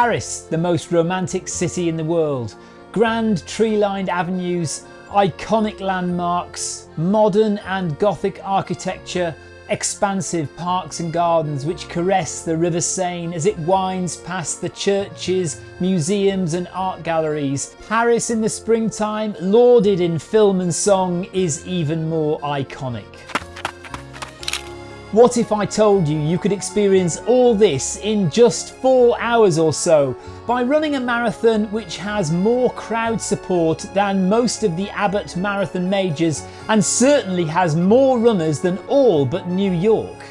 Paris, the most romantic city in the world. Grand tree-lined avenues, iconic landmarks, modern and Gothic architecture, expansive parks and gardens which caress the River Seine as it winds past the churches, museums and art galleries. Paris in the springtime, lauded in film and song, is even more iconic. What if I told you you could experience all this in just four hours or so by running a marathon which has more crowd support than most of the Abbott Marathon majors and certainly has more runners than all but New York?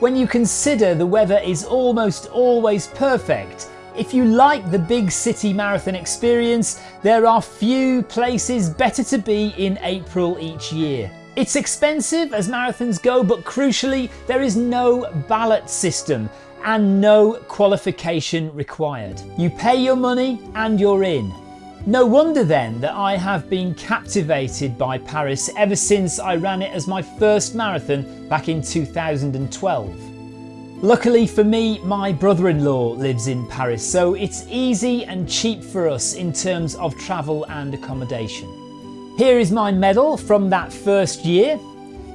When you consider the weather is almost always perfect, if you like the big city marathon experience, there are few places better to be in April each year. It's expensive as marathons go, but crucially, there is no ballot system and no qualification required. You pay your money and you're in. No wonder then that I have been captivated by Paris ever since I ran it as my first marathon back in 2012. Luckily for me, my brother-in-law lives in Paris, so it's easy and cheap for us in terms of travel and accommodation. Here is my medal from that first year.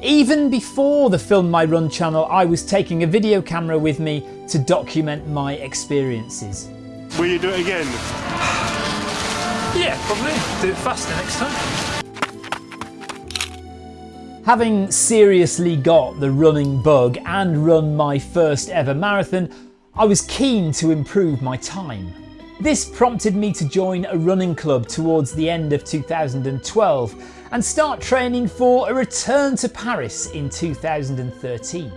Even before the Film My Run channel, I was taking a video camera with me to document my experiences. Will you do it again? Yeah, probably. Do it faster next time. Having seriously got the running bug and run my first ever marathon, I was keen to improve my time. This prompted me to join a running club towards the end of 2012 and start training for a return to Paris in 2013.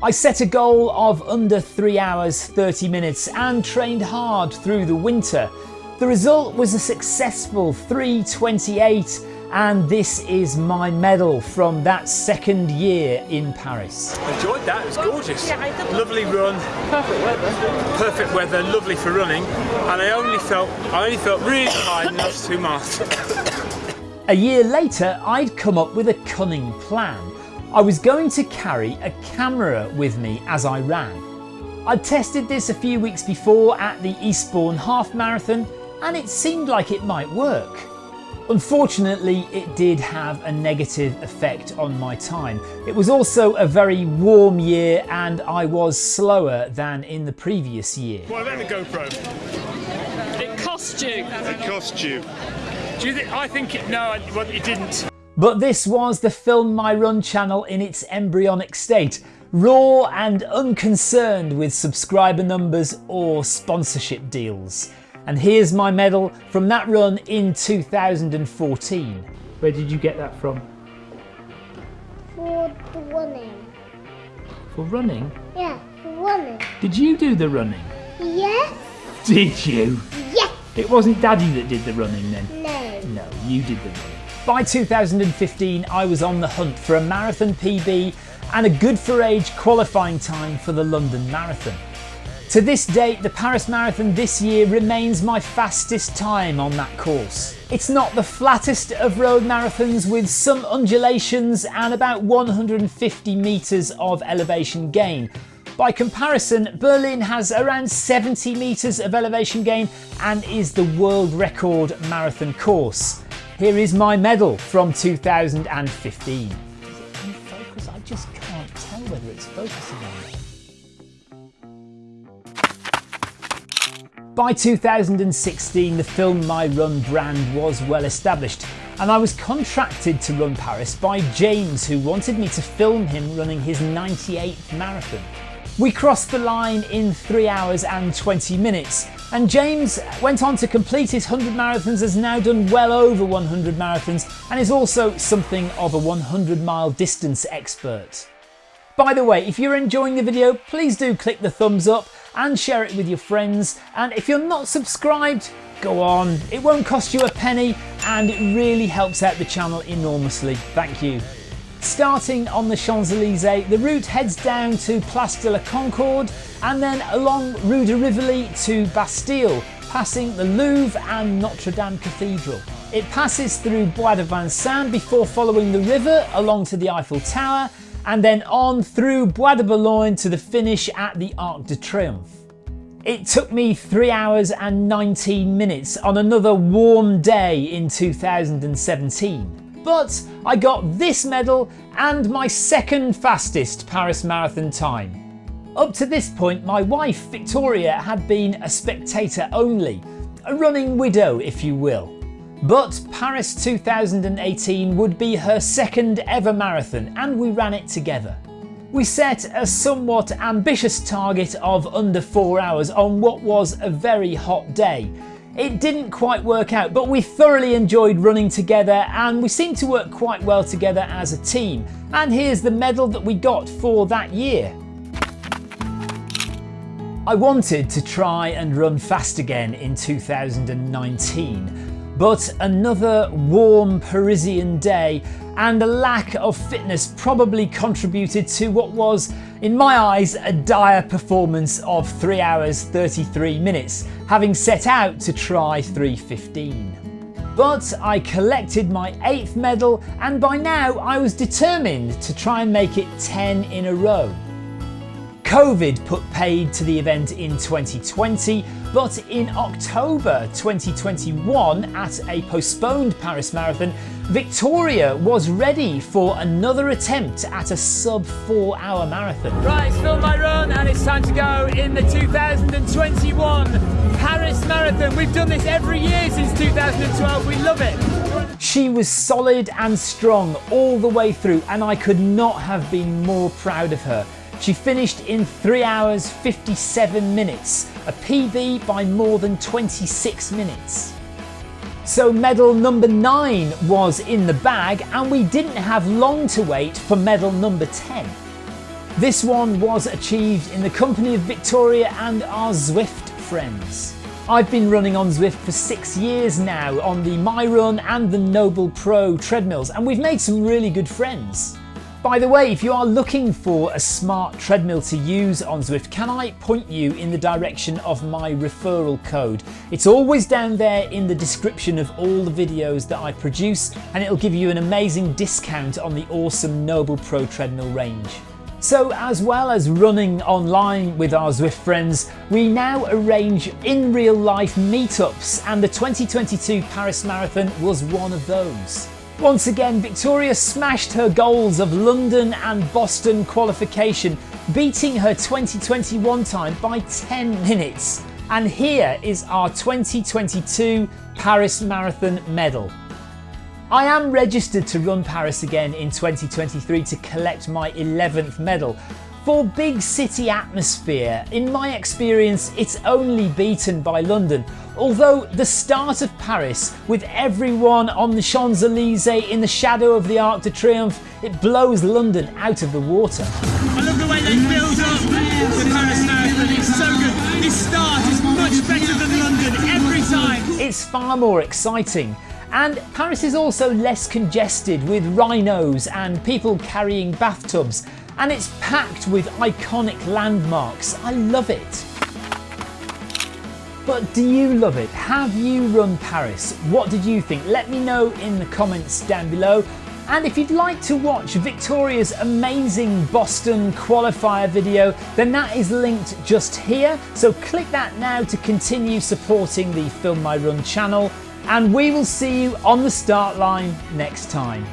I set a goal of under 3 hours 30 minutes and trained hard through the winter. The result was a successful 328 and this is my medal from that second year in Paris. Enjoyed that, it was gorgeous. Lovely run. Perfect weather. Perfect weather, lovely for running. And I only felt I only felt really tired enough to master. A year later, I'd come up with a cunning plan. I was going to carry a camera with me as I ran. I'd tested this a few weeks before at the Eastbourne Half Marathon and it seemed like it might work. Unfortunately, it did have a negative effect on my time. It was also a very warm year and I was slower than in the previous year. What about the GoPro? It cost you. It cost you. Do you think, I think it, no, well, it didn't. But this was the Film My Run channel in its embryonic state, raw and unconcerned with subscriber numbers or sponsorship deals. And here's my medal from that run in 2014. Where did you get that from? For the running. For running? Yeah, for running. Did you do the running? Yes. Did you? Yes. It wasn't Daddy that did the running then? No. No, you did the running. By 2015, I was on the hunt for a marathon PB and a good for age qualifying time for the London Marathon. To this date, the Paris Marathon this year remains my fastest time on that course. It's not the flattest of road marathons with some undulations and about 150 metres of elevation gain. By comparison, Berlin has around 70 metres of elevation gain and is the world record marathon course. Here is my medal from 2015. Is it in focus? I just can't tell whether it's focusing on me. By 2016, the Film My Run brand was well established, and I was contracted to run Paris by James, who wanted me to film him running his 98th marathon. We crossed the line in 3 hours and 20 minutes, and James went on to complete his 100 marathons, has now done well over 100 marathons, and is also something of a 100 mile distance expert. By the way, if you're enjoying the video, please do click the thumbs up and share it with your friends. And if you're not subscribed, go on. It won't cost you a penny and it really helps out the channel enormously. Thank you. Starting on the Champs-Élysées, the route heads down to Place de la Concorde and then along Rue de Rivoli to Bastille, passing the Louvre and Notre Dame Cathedral. It passes through Bois de Vincennes before following the river along to the Eiffel Tower and then on through Bois de Boulogne to the finish at the Arc de Triomphe. It took me 3 hours and 19 minutes on another warm day in 2017. But I got this medal and my second fastest Paris Marathon time. Up to this point, my wife Victoria had been a spectator only, a running widow, if you will. But Paris 2018 would be her second ever marathon, and we ran it together. We set a somewhat ambitious target of under 4 hours on what was a very hot day. It didn't quite work out, but we thoroughly enjoyed running together and we seemed to work quite well together as a team. And here's the medal that we got for that year. I wanted to try and run fast again in 2019 but another warm Parisian day and a lack of fitness probably contributed to what was, in my eyes, a dire performance of 3 hours 33 minutes, having set out to try 3.15. But I collected my 8th medal and by now I was determined to try and make it 10 in a row. Covid put paid to the event in 2020, but in October 2021, at a postponed Paris Marathon, Victoria was ready for another attempt at a sub four hour marathon. Right, it's Film My Run and it's time to go in the 2021 Paris Marathon. We've done this every year since 2012, we love it. She was solid and strong all the way through, and I could not have been more proud of her. She finished in 3 hours 57 minutes, a PB by more than 26 minutes. So medal number 9 was in the bag and we didn't have long to wait for medal number 10. This one was achieved in the company of Victoria and our Zwift friends. I've been running on Zwift for six years now on the MyRun and the Noble Pro treadmills and we've made some really good friends. By the way, if you are looking for a smart treadmill to use on Zwift, can I point you in the direction of my referral code? It's always down there in the description of all the videos that I produce and it'll give you an amazing discount on the awesome Noble Pro treadmill range. So as well as running online with our Zwift friends, we now arrange in real life meetups and the 2022 Paris Marathon was one of those. Once again, Victoria smashed her goals of London and Boston qualification, beating her 2021 time by 10 minutes. And here is our 2022 Paris Marathon medal. I am registered to run Paris again in 2023 to collect my 11th medal, for big city atmosphere, in my experience, it's only beaten by London. Although the start of Paris, with everyone on the Champs-Elysees in the shadow of the Arc de Triomphe, it blows London out of the water. I love the way they build up the Paris Marathon, it's so good. This start is much better than London every time. It's far more exciting. And Paris is also less congested with rhinos and people carrying bathtubs and it's packed with iconic landmarks. I love it. But do you love it? Have you run Paris? What did you think? Let me know in the comments down below. And if you'd like to watch Victoria's amazing Boston qualifier video, then that is linked just here. So click that now to continue supporting the Film My Run channel. And we will see you on the start line next time.